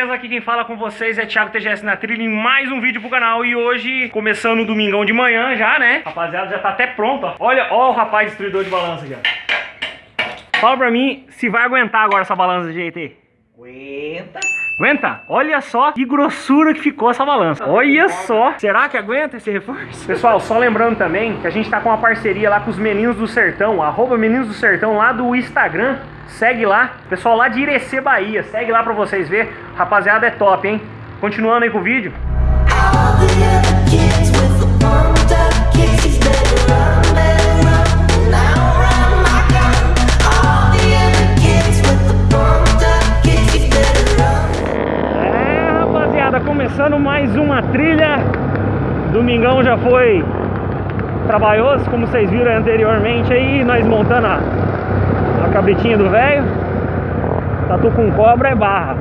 beleza? Aqui quem fala com vocês é Thiago TGS na trilha em mais um vídeo pro canal E hoje, começando o domingão de manhã já, né? Rapaziada, já tá até pronto, ó Olha, ó o rapaz destruidor de balança ó Fala pra mim se vai aguentar agora essa balança de jeito aí Aguenta. Aguenta? Olha só que grossura que ficou essa balança. Olha só. Será que aguenta esse reforço? Pessoal, só lembrando também que a gente tá com uma parceria lá com os Meninos do Sertão, arroba Meninos do Sertão lá do Instagram. Segue lá. Pessoal lá de Irecê, Bahia. Segue lá pra vocês ver. Rapaziada, é top, hein? Continuando aí com o vídeo. All começando mais uma trilha. Domingão já foi trabalhoso, como vocês viram anteriormente aí, nós montando a, a cabritinha do velho. Tatu com cobra é barra.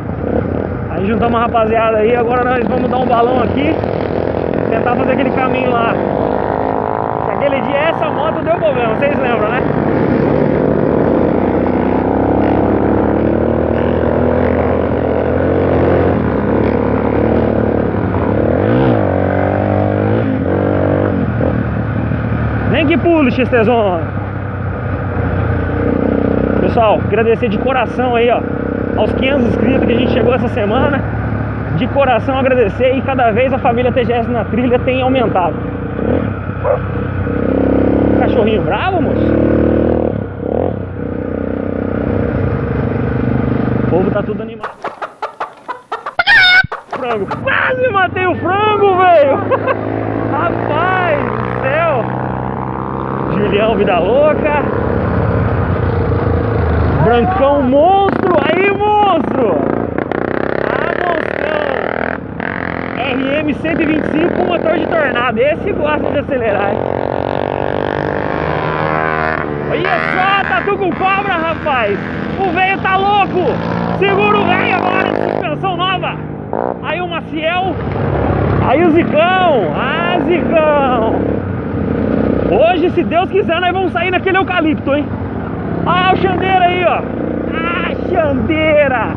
Aí juntamos a rapaziada aí, agora nós vamos dar um balão aqui, tentar fazer aquele caminho lá. Que Aquele dia essa moto deu problema, vocês lembram, né? Que pule, XTzona. Pessoal, agradecer de coração aí, ó, aos 500 inscritos que a gente chegou essa semana. De coração agradecer e cada vez a família TGS na trilha tem aumentado. Cachorrinho bravo, moço? O povo tá tudo animado. Frango. Quase matei o frango, velho. Rapaz do céu. Julião Vida Louca. Brancão monstro. Aí, monstro. Ah, monstrão. RM 125 com motor de tornado. Esse gosta de acelerar. Olha só, tatu com cobra, rapaz. O velho tá louco. Segura o velho agora suspensão nova. Aí o Maciel. Aí o Zicão. Ah, Zicão. Hoje, se Deus quiser, nós vamos sair naquele eucalipto, hein? Ah, o Xandeira aí, ó. Ah, Xandeira.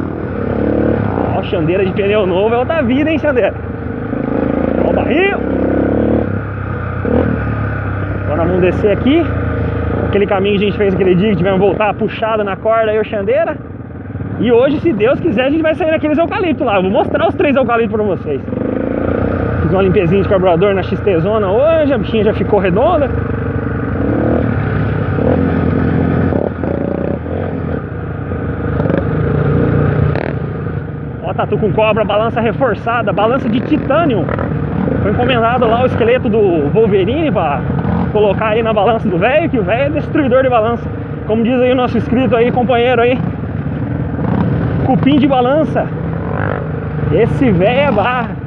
Ó, o Xandeira de pneu novo é outra vida, hein, Xandeira? Ó o barril. Agora vamos descer aqui. Aquele caminho que a gente fez aquele dia que tivemos voltar puxada na corda aí, o Xandeira. E hoje, se Deus quiser, a gente vai sair naqueles eucaliptos lá. Eu vou mostrar os três eucaliptos pra vocês. Fiz uma limpezinha de carburador na XT Zona hoje, a bichinha já ficou redonda. Ó, tatu com cobra, balança reforçada, balança de titânio. Foi encomendado lá o esqueleto do Wolverine pra colocar aí na balança do velho, que o velho é destruidor de balança. Como diz aí o nosso inscrito aí, companheiro aí. Cupim de balança. Esse velho é barra.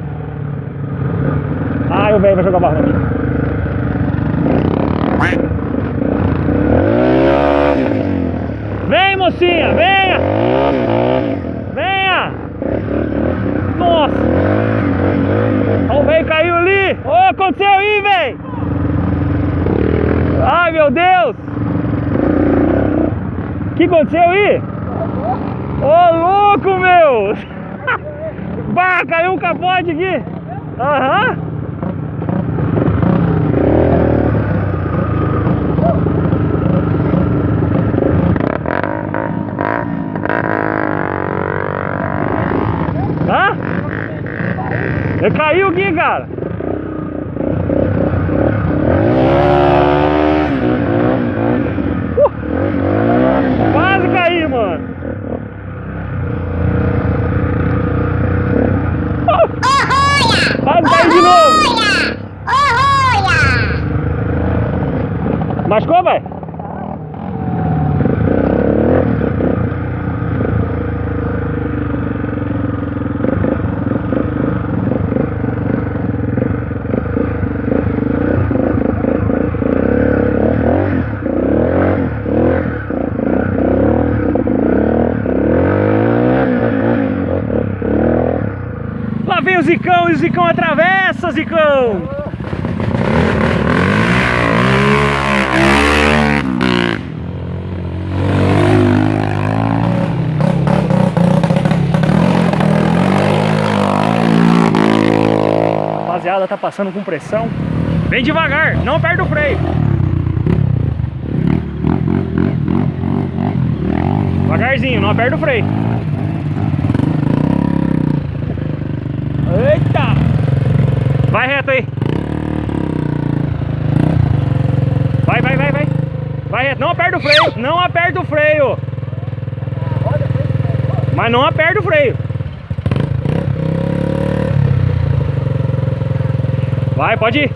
Ai, o velho vai jogar barra. Vem, mocinha, venha! Venha! Nossa! O velho caiu ali! Ô, aconteceu aí, velho! Ai, meu Deus! O que aconteceu aí? Ô, louco, meu! Bah, caiu um capote aqui! Aham! Hã? Mas como é? Lá vem o Zicão e o Zicão atravessa, Zicão! Rapaziada, tá passando com pressão. Vem devagar, não aperta o freio. Devagarzinho, não aperta o freio. Eita! Vai reto aí. Vai, vai, vai, vai. Vai reto. Não aperta o freio. Não aperta o freio. Mas não aperta o freio. Vai, pode ir.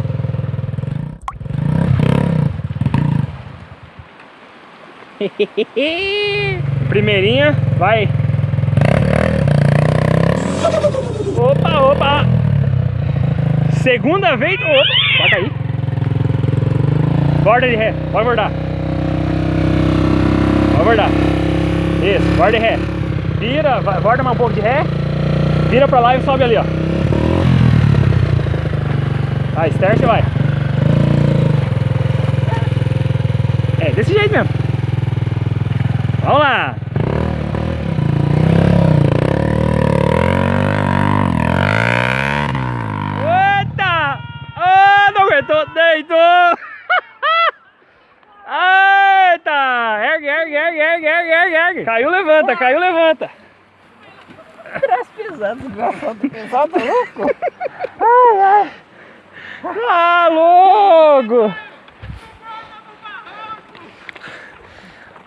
Primeirinha, vai. Opa, opa. Segunda vez. Opa, pode aí. Borda de ré, pode bordar. Pode bordar. Isso, borda de ré. Vira, vai, borda mais um pouco de ré. Vira pra lá e sobe ali, ó. Vai, start vai. É, desse jeito mesmo. Vamos lá. Eita! Ah, não aguentou, deitou! Eita! Ergue, ergue, ergue, ergue, ergue, ergue, ergue. Caiu, levanta, caiu, levanta. Traz pesado, desgraçado, pesado, louco. Ah, louco!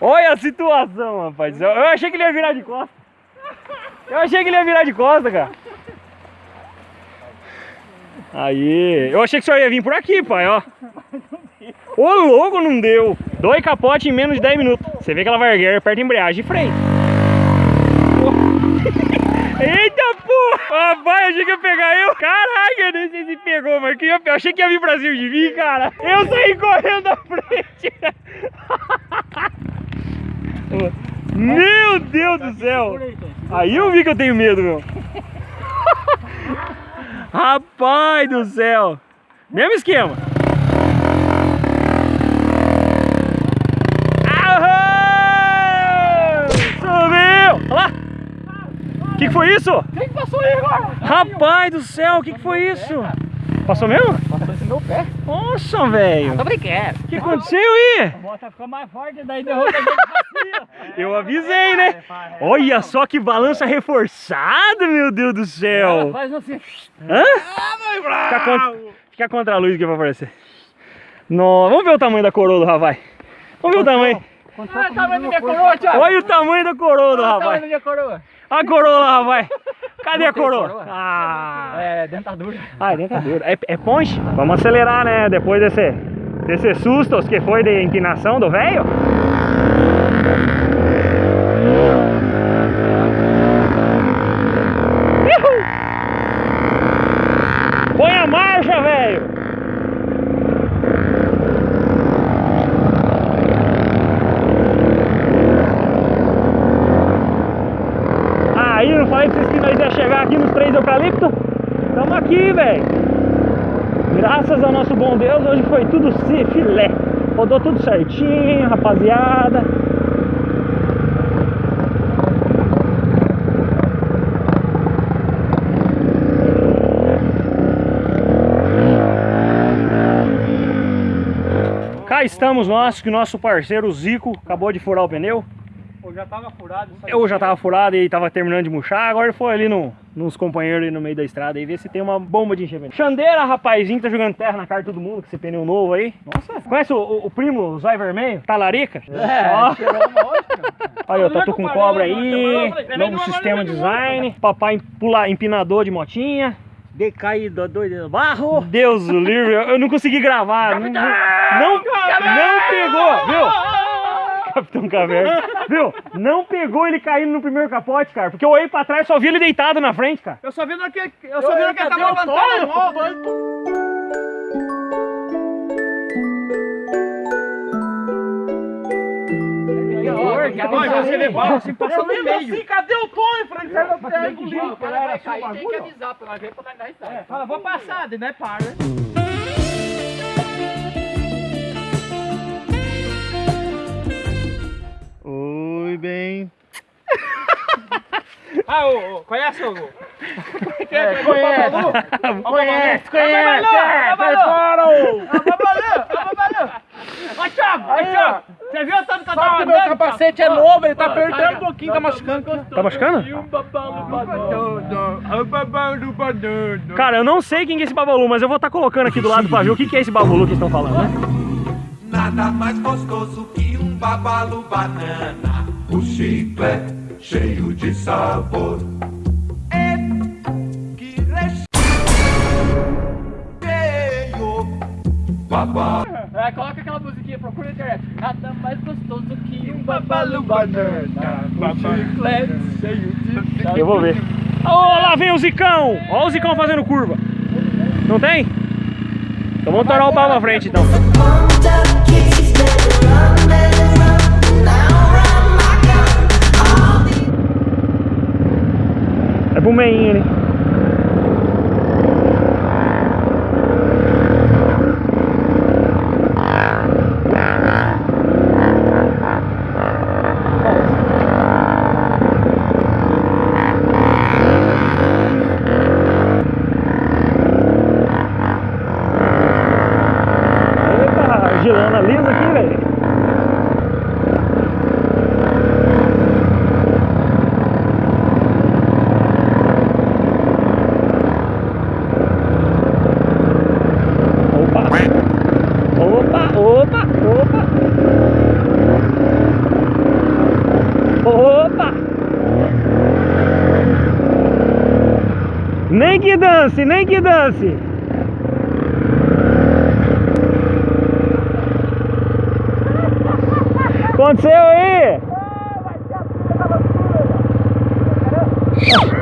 Olha a situação, rapaz. Eu achei que ele ia virar de costa. Eu achei que ele ia virar de costa, cara. Aí, eu achei que o senhor ia vir por aqui, pai, ó. Ô, louco, não deu. Dois capotes em menos de 10 minutos. Você vê que ela vai erguer, aperta a embreagem e freio. Eita, Rapaz, achei que ia pegar eu. Caraca, eu nem sei se pegou, mas que eu eu achei que ia vir pra cima de mim, cara. Eu saí correndo da frente. Meu Deus do céu! Aí eu vi que eu tenho medo, meu. Rapaz do céu! Mesmo esquema. Que, que foi isso? Quem que passou aí agora? Rapaz do céu, o que, que foi isso? Passou mesmo? Passou esse meu pé. Nossa, velho! Tô brincando. O que aconteceu aí? A moto ficou mais forte, daí derrubou a. Eu avisei, né? Olha só que balança reforçada, meu Deus do céu! faz assim. Hã? Fica contra, fica contra a luz que vai aparecer. No, vamos ver o tamanho da coroa do Ravai. Vamos ver o tamanho. Olha o tamanho da minha coroa, Thiago. Olha o tamanho da coroa do Olha a coroa lá, Ravai. Cadê a coroa? coroa. Ah, É, dentadura. ah é dentadura. É, é ponche? Vamos acelerar, né? Depois desse, desse sustos que foi de inclinação do velho. Uhul! Põe a marcha, velho! Aí, não falei pra vocês que nós ia chegar aqui nos três eucaliptos? Tamo aqui, velho! Graças ao nosso bom Deus, hoje foi tudo filé. Rodou tudo certinho, rapaziada. Cá estamos nós, que o nosso parceiro Zico acabou de furar o pneu. Pô, já tava furado. Eu já tava furado e tava terminando de murchar, agora ele foi ali no, nos companheiros ali no meio da estrada e ver se tem uma bomba de enchimento. Xandeira, rapazinho, que tá jogando terra na cara de todo mundo com esse pneu novo aí. Nossa, conhece o, o, o primo, o zóio vermelho? Talarica? É, Ó. tirou uma ótima. Aí, ó, tatu com cobra aí, novo sistema design, papai pula empinador de motinha. Decaído, doido, barro. Deus o livre, eu eu não consegui gravar. Não, não? Capitão Caverna. Viu? Não pegou ele caindo no primeiro capote, cara. Porque eu olhei pra trás e só vi ele deitado na frente, cara. Eu só vi no que, eu só vi no que ele tava levantando você vê, ó, assim, Eu no meio. assim, cadê o Tony? Eu falei, sai da terra, engoliu. O cara vai cair, tem que avisar nós ver pra nós dar risada. É, fala, vou passar, daí, né, para. né? Oi, bem. Ah, ô, ô, conhece o... É, conhece, conhece, conhece. É, sai fora, ô. Babalô, babalô. Ó, Thiago, ó, Thiago. Você viu o tanto que eu tava que meu andando, capacete é novo, ele tá apertando um pouquinho, tá machucando. Tá machucando? E um. Cara, eu não sei quem que é esse Babalu, mas eu vou estar colocando aqui do lado pra ver o que que é esse Babalu que estão falando, né? Nada mais gostoso que um babalu banana. O chiclete cheio de sabor. É que recheio. Babá. Coloca aquela musiquinha, procura na internet. Nada mais gostoso que um Babalu banana. Babalu. chiclete cheio de Eu vou ver. Ô, lá vem o Zicão! Ó o Zicão fazendo curva. Não tem? Então vamos tornar o pau pra frente, então. Pro meinho ali. Eita, argilona lisa aqui, velho. Opa! Opa, opa, opa! Opa! Nem que dance, nem que dance! Aconteceu aí? Ê,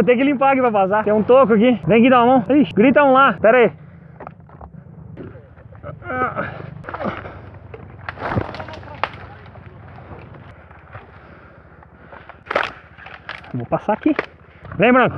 vou ter que limpar aqui pra passar. Tem um toco aqui. Vem aqui dar uma mão. Ixi, grita um lá. Pera aí. Vou passar aqui. Vem, Branco.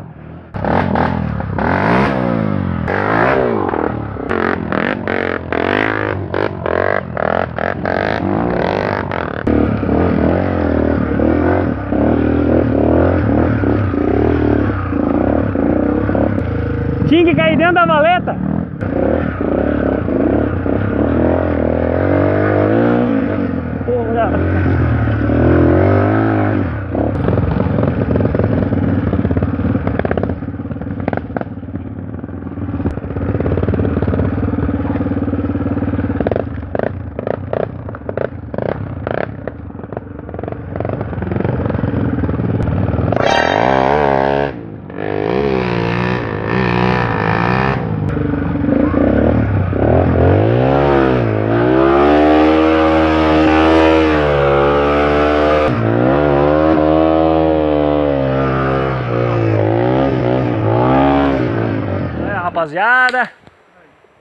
Rapaziada.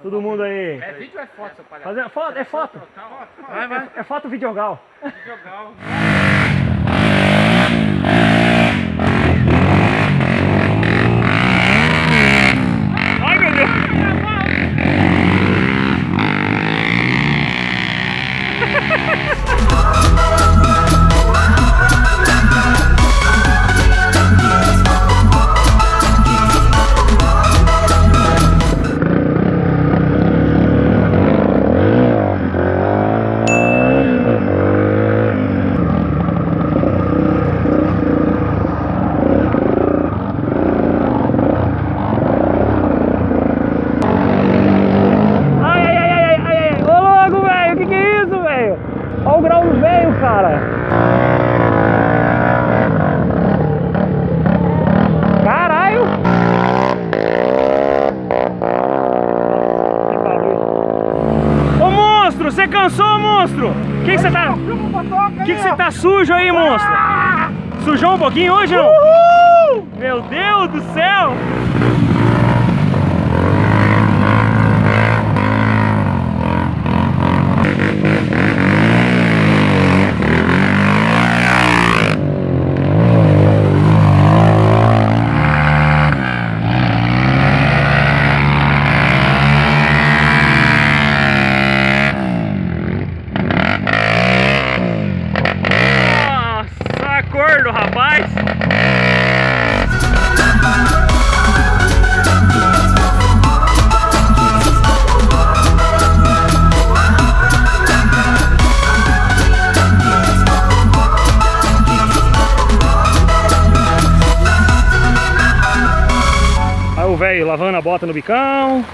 Todo mundo aí. É vídeo ou é foto, seu palhaço? Fazendo foto, é foto. Vai, vai. É foto videogal. Jogar. Que você tá... O que que você tá sujo aí, monstro? Sujou um pouquinho hoje, não? Meu Deus do céu! Nossa, rapaz! Aí o velho lavando a bota no bicão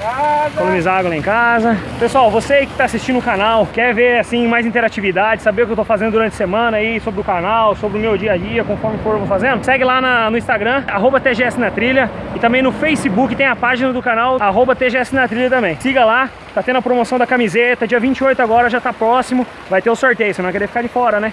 casa. Economizar água lá em casa. Pessoal, você que está assistindo o canal, quer ver assim mais interatividade, saber o que eu estou fazendo durante a semana aí sobre o canal, sobre o meu dia a dia, conforme for eu fazendo, segue lá na, no Instagram, arroba TGS na trilha. E também no Facebook tem a página do canal, arroba TGS na trilha também. Siga lá, tá tendo a promoção da camiseta, dia 28 agora, já está próximo, vai ter o sorteio, você não vai querer ficar de fora, né?